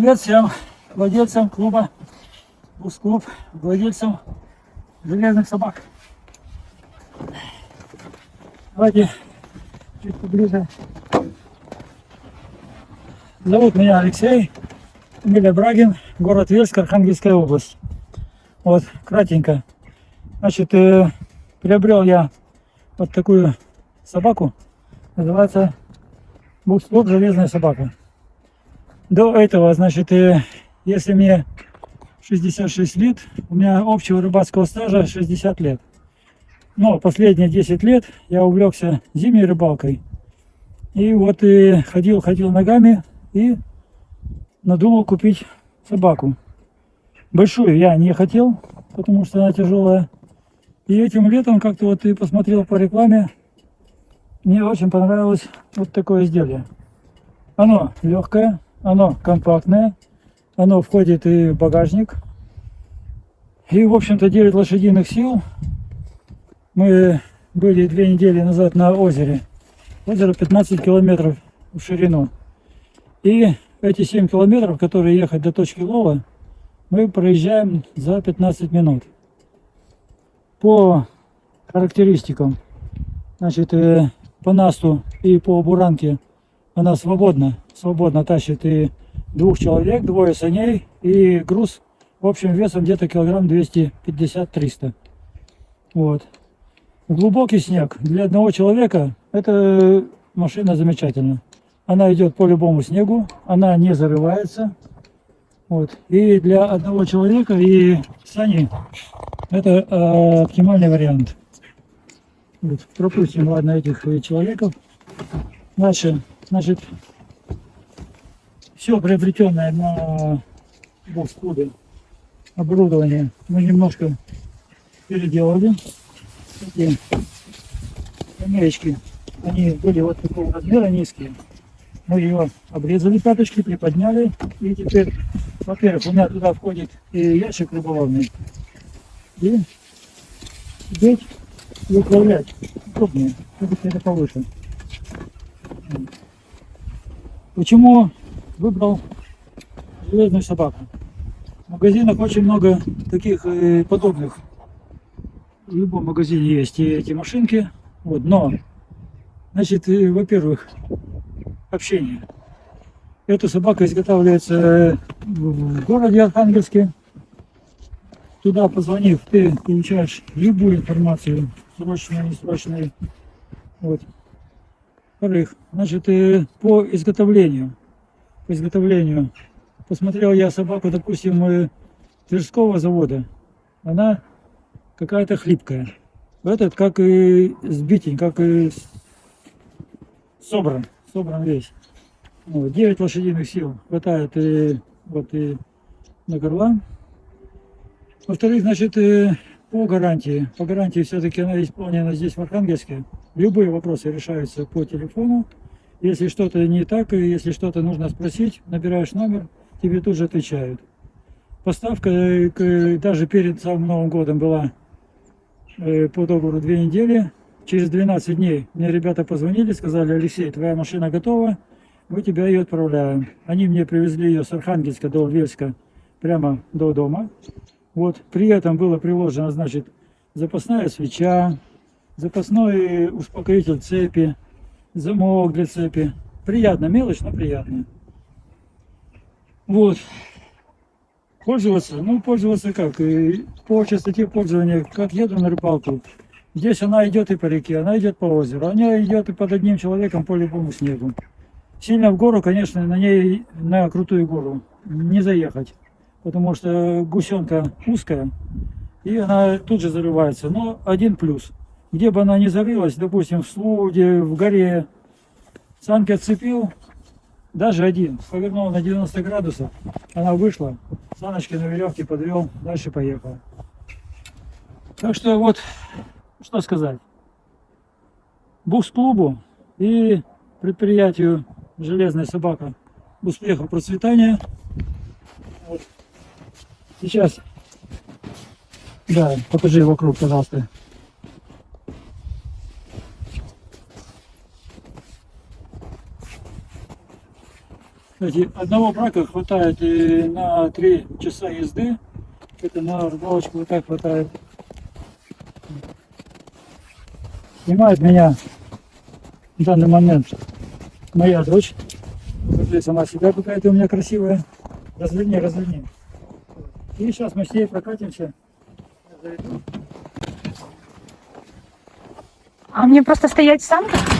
Привет всем владельцам клуба Бус-клуб, владельцам железных собак. Давайте чуть поближе. Зовут меня Алексей, Эмилия Брагин, город Вельск, Архангельская область. Вот, кратенько. Значит, э, приобрел я вот такую собаку, называется Букслуг железная собака. До этого, значит, э, если мне 66 лет, у меня общего рыбацкого стажа 60 лет. Но последние 10 лет я увлекся зимней рыбалкой. И вот и ходил, ходил ногами и надумал купить собаку. Большую я не хотел, потому что она тяжелая. И этим летом как-то вот и посмотрел по рекламе, мне очень понравилось вот такое изделие. Оно легкое, оно компактное, оно входит и в багажник. И, в общем-то, 9 лошадиных сил. Мы были две недели назад на озере. Озеро 15 километров в ширину. И эти 7 километров, которые ехать до точки лова, мы проезжаем за 15 минут. По характеристикам, значит, э, по насту и по буранке она свободно, свободно тащит и двух человек, двое саней и груз в общем весом где-то килограмм 250-300. Вот. Глубокий снег для одного человека это машина замечательная. Она идет по любому снегу, она не зарывается. Вот. И для одного человека и сани это э, оптимальный вариант. Вот. Пропустим, ладно, этих человеков. Дальше, значит, все приобретенное на бокс-клубе оборудование мы немножко переделали. Эти скамеечки, они были вот такого размера низкие. Мы ее обрезали пяточки, приподняли. И теперь, во-первых, у меня туда входит и ящик рыболовный. И сидеть и управлять удобнее, чтобы это повыше. Почему выбрал железную собаку? В магазинах очень много таких э, подобных. В любом магазине есть и эти машинки. Вот, но, значит, э, во-первых, общение. Эта собака изготавливается э, в городе Архангельске. Туда позвонив, ты получаешь любую информацию, срочную, несрочную. Вот. Во-вторых, значит, по изготовлению, по изготовлению посмотрел я собаку, допустим, э, Тверского завода, она какая-то хлипкая. Этот как и сбитень, как и собран, собран весь. Вот, 9 лошадиных сил хватает и, вот, и на горла. Во-вторых, значит, и по гарантии. По гарантии все-таки она исполнена здесь в Архангельске. Любые вопросы решаются по телефону. Если что-то не так, и если что-то нужно спросить, набираешь номер, тебе тут же отвечают. Поставка э, даже перед самым Новым годом была э, по договору две недели. Через 12 дней мне ребята позвонили, сказали, Алексей, твоя машина готова, мы тебя ее отправляем. Они мне привезли ее с Архангельска до Вельска прямо до дома. Вот, при этом было приложено, значит, запасная свеча, запасной успокоитель цепи, замок для цепи. Приятно, мелочь, но приятно. Вот. Пользоваться, ну, пользоваться как? И по частоте пользования, как еду на рыбалку, здесь она идет и по реке, она идет по озеру, она идет и под одним человеком по любому снегу. Сильно в гору, конечно, на ней, на крутую гору, не заехать, потому что гусенка узкая, и она тут же зарывается. Но один плюс, где бы она ни зарылась, допустим, в слуде, в горе, санки отцепил, даже один. Повернул на 90 градусов. Она вышла. Саночки на веревке подвел. Дальше поехал. Так что вот, что сказать. Букс-клубу и предприятию «Железная собака» успехов, процветания. Вот. Сейчас, да, покажи вокруг, пожалуйста. Кстати, одного брака хватает и на три часа езды. Это на рыбалочку вот так хватает. Снимает меня в данный момент моя дочь. Покажи сама себя, какая ты у меня красивая. Разверни, разверни. И сейчас мы с ней прокатимся. А мне просто стоять в санках?